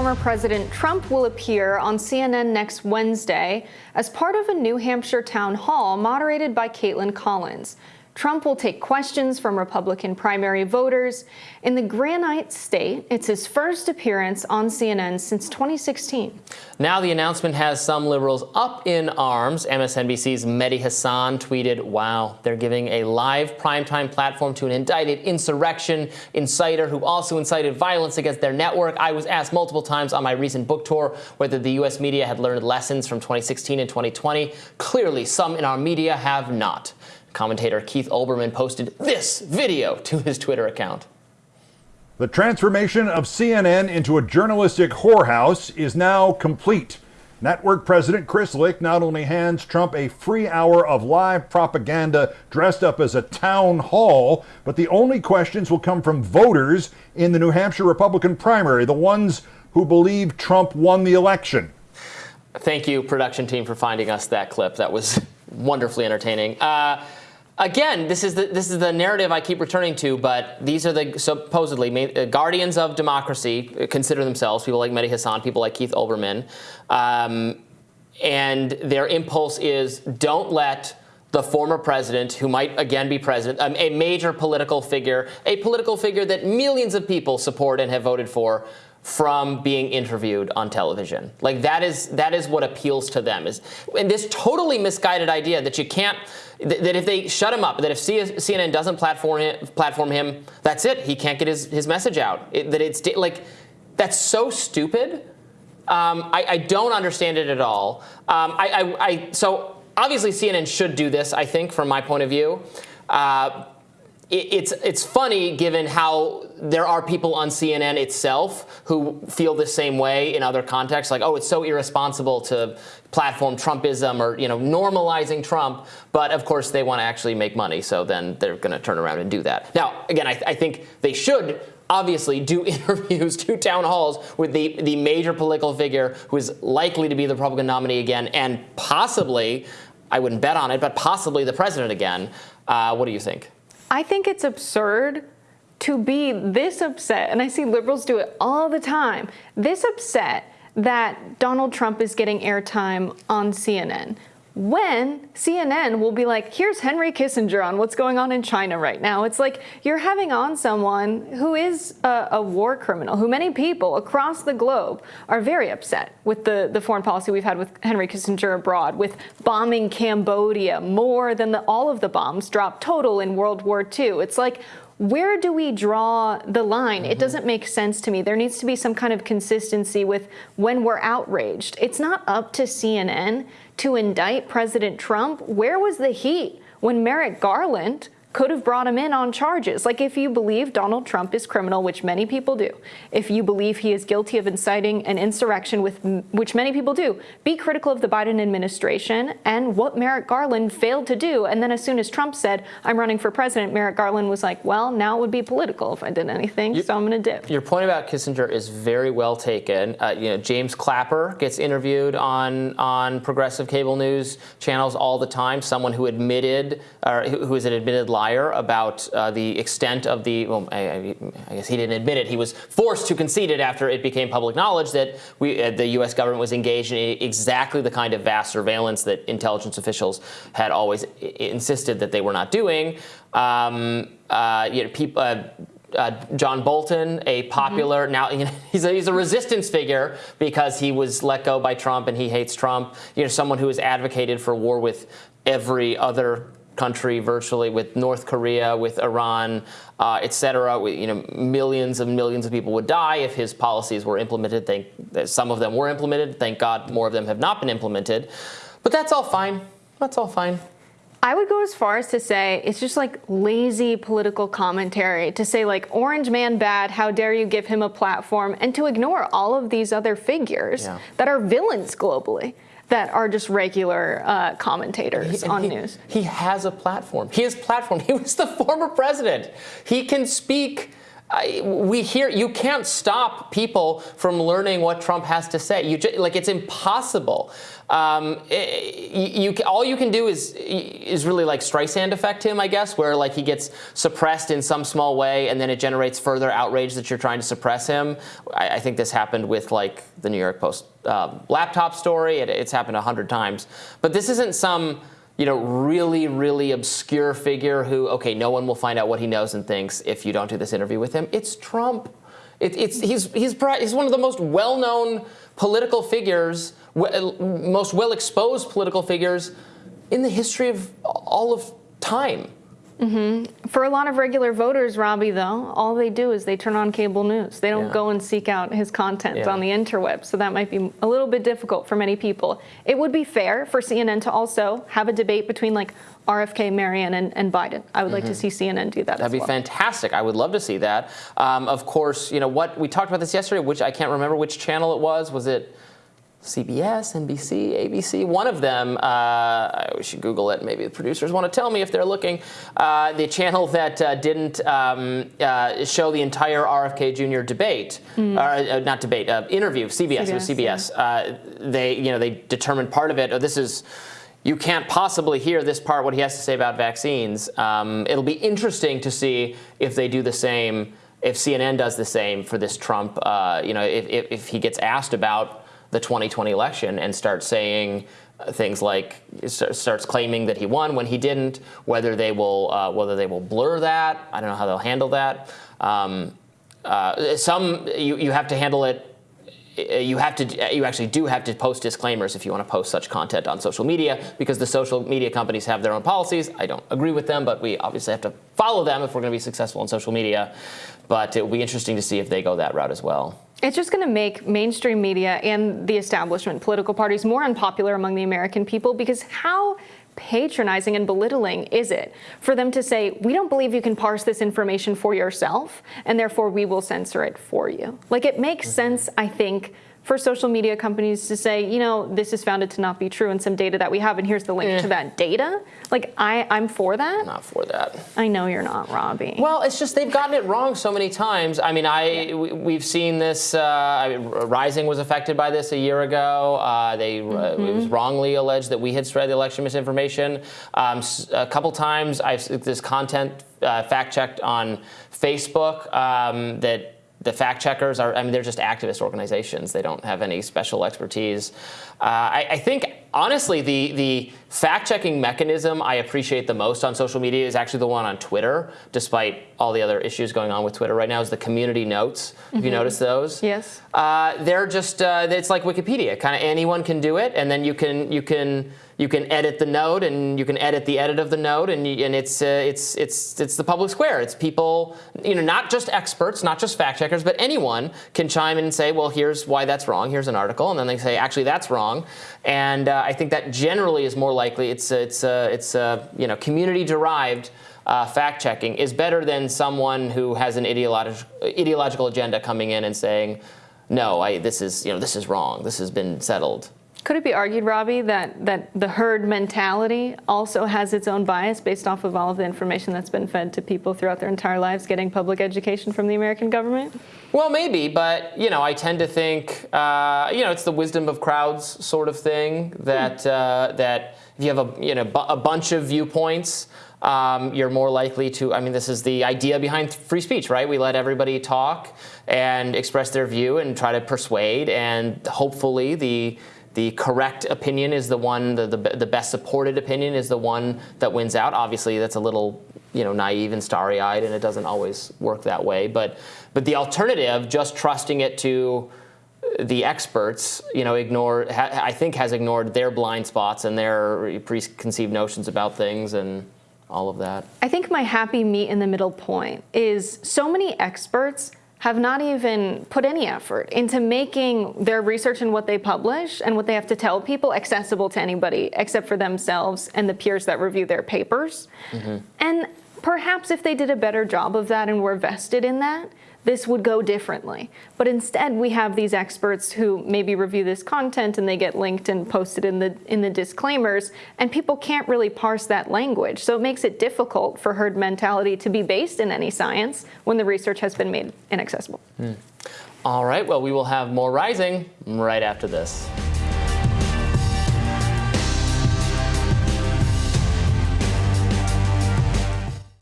former President Trump will appear on CNN next Wednesday as part of a New Hampshire town hall moderated by Kaitlan Collins. Trump will take questions from Republican primary voters. In the Granite State, it's his first appearance on CNN since 2016. Now the announcement has some liberals up in arms. MSNBC's Mehdi Hasan tweeted, wow, they're giving a live primetime platform to an indicted insurrection inciter who also incited violence against their network. I was asked multiple times on my recent book tour whether the U.S. media had learned lessons from 2016 and 2020. Clearly, some in our media have not. Commentator Keith Olbermann posted this video to his Twitter account. The transformation of CNN into a journalistic whorehouse is now complete. Network President Chris Licht not only hands Trump a free hour of live propaganda dressed up as a town hall, but the only questions will come from voters in the New Hampshire Republican primary, the ones who believe Trump won the election. Thank you, production team, for finding us that clip. That was wonderfully entertaining. Uh, again, this is the this is the narrative I keep returning to. But these are the supposedly uh, guardians of democracy uh, consider themselves people like Mehdi Hasan, people like Keith Olbermann, um, and their impulse is don't let the former president, who might again be president, um, a major political figure, a political figure that millions of people support and have voted for, from being interviewed on television. Like that is that is what appeals to them is and this totally misguided idea that you can't that if they shut him up, that if CNN doesn't platform him, platform him that's it. He can't get his, his message out. It, that it's like that's so stupid. Um, I, I, don't understand it at all. Um, I, I, I, so obviously CNN should do this. I think from my point of view. Uh, it's it's funny given how there are people on CNN itself who feel the same way in other contexts, like oh, it's so irresponsible to platform Trumpism or you know normalizing Trump, but of course they want to actually make money, so then they're going to turn around and do that. Now, again, I, I think they should obviously do interviews, do town halls with the, the major political figure who is likely to be the Republican nominee again, and possibly, I wouldn't bet on it, but possibly the president again. Uh, what do you think? I think it's absurd to be this upset, and I see liberals do it all the time, this upset that Donald Trump is getting airtime on CNN when CNN will be like, here's Henry Kissinger on what's going on in China right now. It's like you're having on someone who is a, a, war criminal, who many people across the globe are very upset with the, the foreign policy we've had with Henry Kissinger abroad, with bombing Cambodia more than the, all of the bombs dropped total in World War II. It's like, where do we draw the line? Mm -hmm. It mm-hmm. doesn't make sense to me. There needs to be some kind of consistency with when we're outraged. It's not up to CNN to indict President Trump. Where was the heat when Merrick Garland could have brought him in on charges. Like if you believe Donald Trump is criminal, which many people do, if you believe he is guilty of inciting an insurrection, with which many people do, be critical of the Biden administration and what Merrick Garland failed to do. And then as soon as Trump said, I'm running for president, Merrick Garland was like, well, now it would be political if I did anything, you, so I'm going to dip. Your point about Kissinger is very well taken. Uh, you know, James Clapper gets interviewed on, on progressive cable news channels all the time, someone who admitted, or who is an admitted liar liar about uh, the extent of the, well, I, I, guess he didn't admit it. He was forced to concede it after it became public knowledge that we, uh, the U.S. government was engaged in exactly the kind of vast surveillance that intelligence officials had always insisted that they were not doing. Um, uh, you know, people, uh, uh, John Bolton, a popular mm -hmm. now you know, he's a, he's a resistance figure because he was let go by Trump and he hates Trump. You know, someone who has advocated for war with every other country virtually with North Korea, with Iran, uh, et cetera. You know, millions and millions of people would die if his policies were implemented. Thank, some of them were implemented. Thank God more of them have not been implemented. But that's all fine. That's all fine. I would go as far as to say it's just like lazy political commentary to say like orange man bad, how dare you give him a platform and to ignore all of these other figures yeah. that are villains globally that are just regular uh, commentators he, on he, news. He has a platform. He has platform. He was the former president. He can speak. I, we hear you can't stop people from learning what Trump has to say. You just, like it's impossible. Um, you, all you can do is is really like Streisand affect him, I guess, where like he gets suppressed in some small way, and then it generates further outrage that you're trying to suppress him. I, I think this happened with like the New York Post uh, laptop story. It, it's happened a hundred times, but this isn't some you know, really, really obscure figure who, okay, no one will find out what he knows and thinks if you don't do this interview with him. It's Trump. It, it's, he's, he's, he's one of the most well-known political figures, uh, most well-exposed political figures in the history of all of time. Mm-hmm. For a lot of regular voters, Robbie, though, all they do is they turn on cable news. They don't Yeah. go and seek out his content Yeah. on the interweb. So that might be a little bit difficult for many people. It would be fair for CNN to also have a debate between like RFK, Marianne, and, and Biden. I would like to see CNN do that Mm-hmm. That'd be well. fantastic. I would love to see that. Um, of course, you know what we talked about this yesterday, which I can't remember which channel it was. Was it CBS, NBC, ABC? One of them. Uh, we should Google it. Maybe the producers want to tell me if they're looking. Uh, the channel that uh, didn't um, uh, show the entire RFK Jr. debate, or, uh, not debate, uh, interview. CBS. it was CBS, CBS. Uh, they, you know, they determined part of it. Oh, this is you can't possibly hear this part, what he has to say about vaccines. Um, it'll be interesting to see if they do the same, if CNN does the same for this Trump, uh, you know, if, if, if he gets asked about the 2020 election and starts saying uh, things like, starts claiming that he won when he didn't, whether they will, uh, whether they will blur that. I don't know how they'll handle that. Um, uh, some, you, you have to handle it uh, you have to you actually do have to post disclaimers if you want to post such content on social media because the social media companies have their own policies. I don't agree with them, but we obviously have to follow them if we're going to be successful on social media. But it will be interesting to see if they go that route as well. It's just going to make mainstream media and the establishment political parties more unpopular among the American people because how patronizing and belittling is it for them to say, we don't believe you can parse this information for yourself, and therefore we will censor it for you? Like, it makes mm-hmm. sense, I think, for social media companies to say, you know, this is founded to not be true and some data that we have, and here's the link to that data. Like, I, I'm for that. Not for that. I know you're not, Robbie. Well, it's just they've gotten it wrong so many times. I mean, I we, we've seen this. Uh, I mean, Rising was affected by this a year ago. Uh, they uh, it was wrongly alleged that we had spread the election misinformation. Um, a couple times, I've this content uh, fact checked on Facebook um, that. The fact checkers are, I mean, they're just activist organizations. They don't have any special expertise. Uh, I, I think, honestly, the, the fact checking mechanism I appreciate the most on social media is actually the one on Twitter, despite all the other issues going on with Twitter right now, is the community notes. Have you noticed those? Yes. Uh, they're just, uh, it's like Wikipedia. Kind of anyone can do it, and then you can, you can, you can edit the note, and you can edit the edit of the note, and, you, and it's, uh, it's, it's, it's the public square. It's people, you know, not just experts, not just fact checkers, but anyone can chime in and say, well, here's why that's wrong. Here's an article, and then they say, actually, that's wrong. And uh, I think that generally is more likely. It's, it's, uh, it's, uh, you know, community derived. Uh, fact checking is better than someone who has an ideological ideological agenda coming in and saying, "No, I, this is you know this is wrong. This has been settled." Could it be argued, Robbie, that, that the herd mentality also has its own bias based off of all of the information that's been fed to people throughout their entire lives getting public education from the American government? Well, maybe, but you know, I tend to think, uh, you know, it's the wisdom of crowds sort of thing. That uh, that if you have a you know a bunch of viewpoints, um, you're more likely to. I mean, this is the idea behind free speech, right? We let everybody talk and express their view and try to persuade, and hopefully the the correct opinion is the one, the, the, the best supported opinion is the one that wins out. Obviously, that's a little you know naive and starry-eyed, and it doesn't always work that way. But but the alternative, just trusting it to the experts, you know, ignore. I think has ignored their blind spots and their preconceived notions about things and all of that. I think my happy meet in the middle point is so many experts have not even put any effort into making their research and what they publish and what they have to tell people accessible to anybody except for themselves and the peers that review their papers. Mm-hmm. And perhaps if they did a better job of that and were vested in that, this would go differently. But instead, we have these experts who maybe review this content and they get linked and posted in the in the disclaimers, and people can't really parse that language. So it makes it difficult for herd mentality to be based in any science when the research has been made inaccessible. Hmm. All right. Well, we will have more rising right after this.